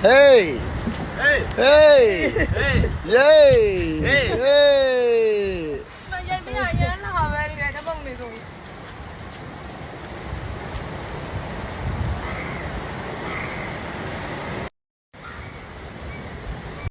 Hey! Hey! Hey! Hey! Yay! Hey. Hey!